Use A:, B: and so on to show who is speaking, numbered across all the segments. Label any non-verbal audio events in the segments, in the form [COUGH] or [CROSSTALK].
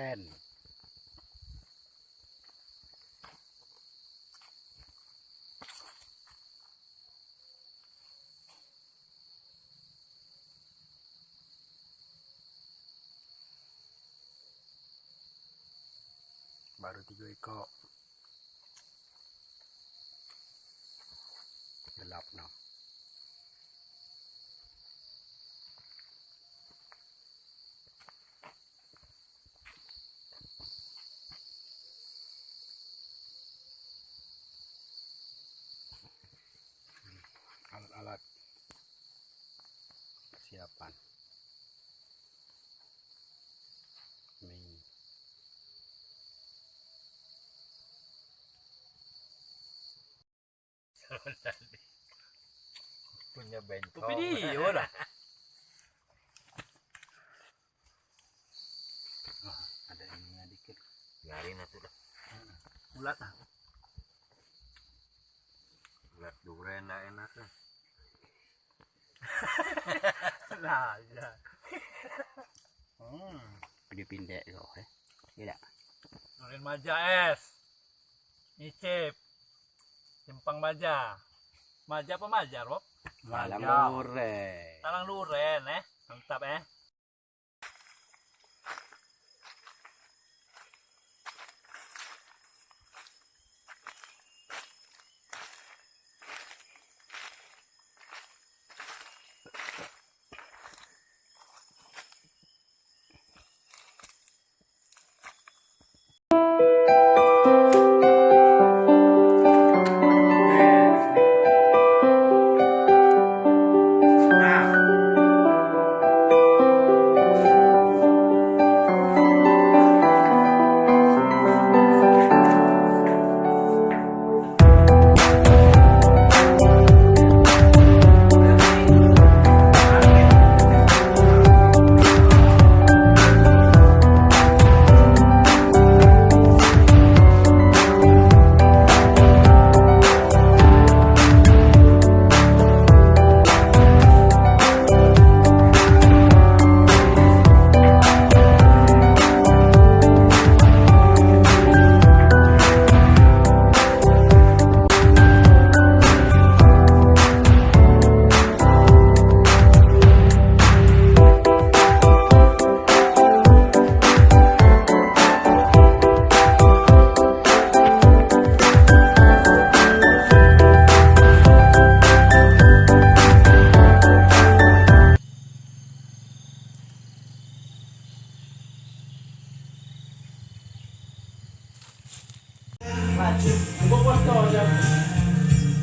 A: duren. Baru tiga ekor. Gelap noh. [LAUGHS]
B: punya bentol.
C: Video lah.
A: oh, ada ininya dikit
B: Biarin atuh dah.
C: Ulat lah.
B: Lihat duren dah enak.
C: Lah, [LAUGHS] ya.
A: hmm. dipindek kau eh tidak
C: Nurin Maja es. Icip. Simpang Maja. Maja apa Maja, Rob?
A: malam
C: Maja.
A: duren
C: Talang Luren, eh. Mantap, eh.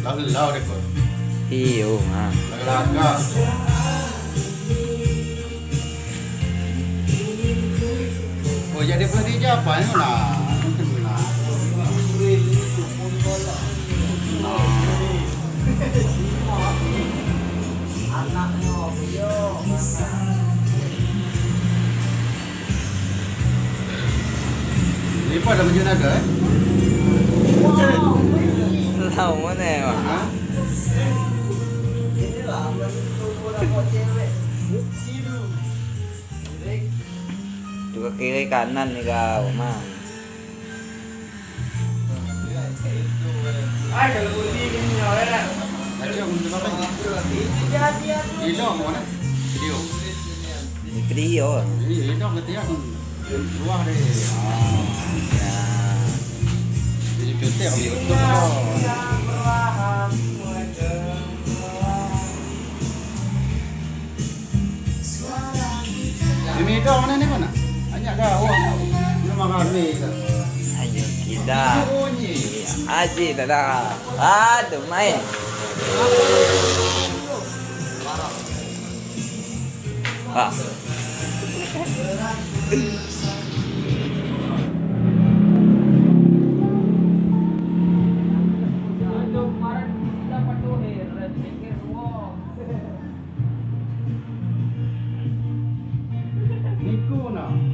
A: Lalu deh kau
D: Iyo
A: laga. Oh jadi berarti apa? Ini lah. Ini apa ada macam ada eh?
D: Tahu mana ya? Mak?
A: Ha?
D: Juga kiri kanan nih kau, mang.
A: Baca untuk apa ni? Video mana? Video.
D: Ini video.
A: Ini video ketiak luar deh. Ah,
D: Ya.
A: jadi cuti aku Video mana ni mana? Banyak dah. Belum makan ni.
D: Ayo kita.
A: Bunyi.
D: Aji tada. Aduh main. Ah.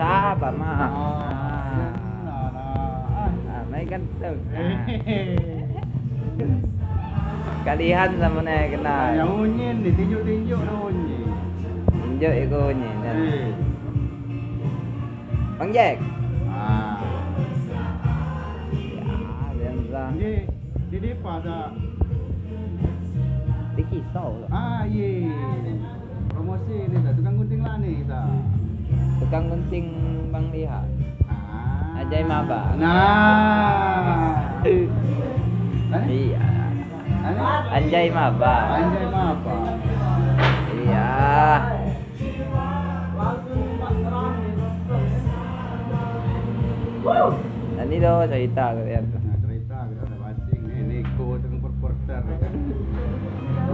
D: Iya, sabar mah.
A: Ah.
D: Ah, ah, mai kan tu. Kalihan sama ni kena.
A: Yang unyin ni tinjuk-tinjuk dah unyin.
D: Injak iko ni.
A: Eh.
D: Bang Jack.
A: Ah.
D: Ya, biasa.
A: Ni di depan dah.
D: Dikisau lah.
A: Ah, ye. Promosi ni dah tukang gunting lah ni dah.
D: Tukang gunting Bang Lihat.
A: Ah.
D: Ajai maba.
A: Nah.
D: Iya. Anjay maba.
A: Anjay mah apa?
D: Iya. Tadi tu cerita.
A: Nah, cerita kita ada basing ni Niko dengan porter ni kan.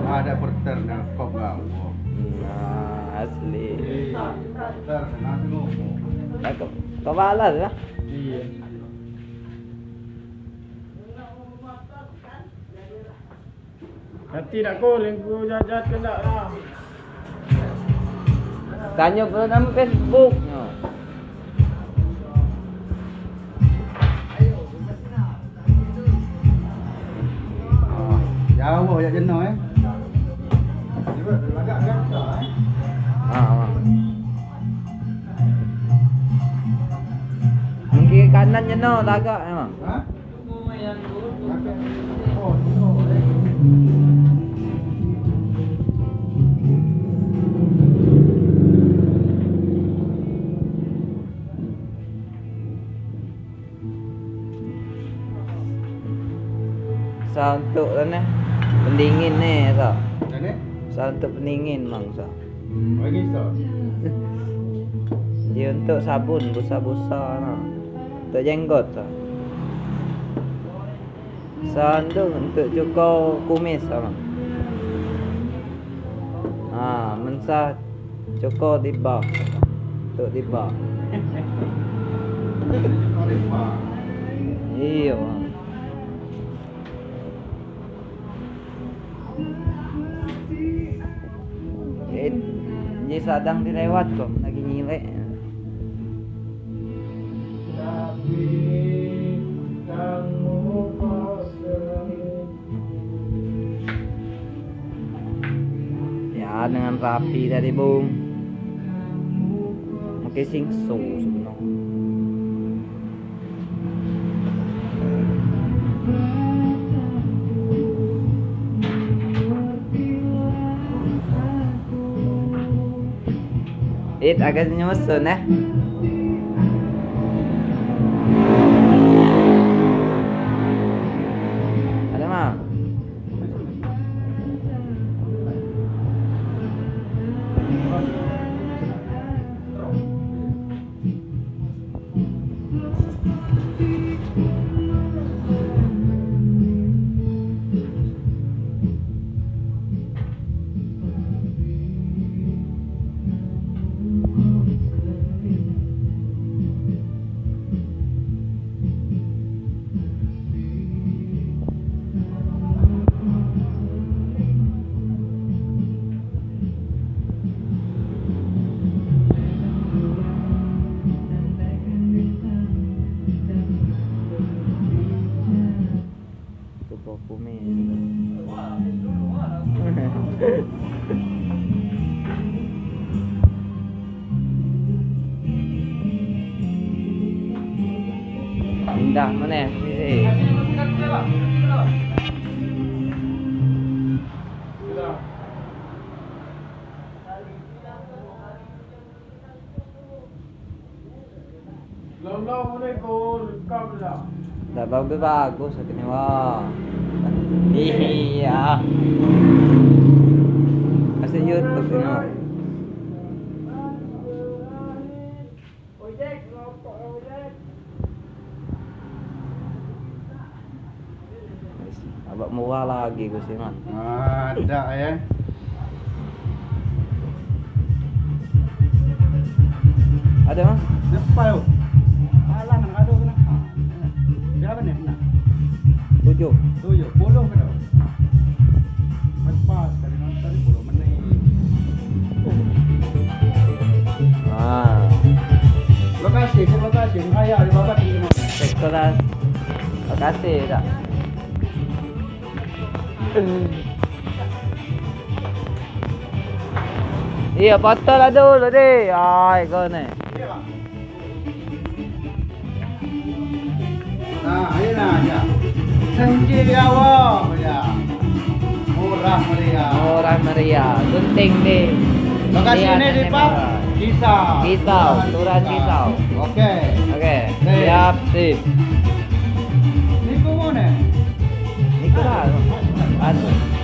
A: Ada porter kop kau.
D: Nah, asli. Tak kau kau balas lah.
A: Iya.
E: Nanti nak call yang ku jajan ke tak lah.
D: Tanya pula nama Facebook.
A: Jauh ya jenuh eh.
D: Mungkin kanan je no tagak memang.
A: Ha? Oh, oh, eh.
D: Sa untuk tu ni. Pendingin ni sa.
A: Macam ni?
D: Sa untuk pendingin mang sa.
A: Bagi so. [LAUGHS]
D: Dia untuk sabun busa-busa nah. Untuk jenggot sa. Sa untuk cukur kumis sama. Ha, mensa cukur tiba. Untuk tiba. Iya. Bang. Eh, Dia sadang dilewat kok, lagi nyilek. Dengan rapi tadi, Bung. Mungkin singsu sebenarnya. It agak nyusun eh. Indah mana?
E: Lolong ni rekam lah.
D: Dah bagus bagus katanya wah. Iya
E: ellos, entonces no.
D: Abah murah lagi gue sih mah.
A: Ada ya.
D: Ada mah?
A: Siapa tu? Alang nak ada kena. Ha. Berapa ni?
D: Tujuh.
A: Tujuh. Puluh kena. Empat.
D: Ah.
A: Lokasi, ke lokasi. Ayah di bawah ni.
D: Sekolah. Terima kasih tak. Iya, potol lah dulu deh. Ay, kau ni.
A: Nah, ini nah ya. Senji awam ya. Murah meriah.
D: Murah meriah. Gunting deh.
A: Lokasi
D: Lihat
A: ini di Pak
D: merah.
A: Kisau.
D: Kisau, Kelurahan Kisau.
A: Oke. Deh.
D: Siap, sip.
A: Ini kau mana?
D: Ni kau lah. Anu.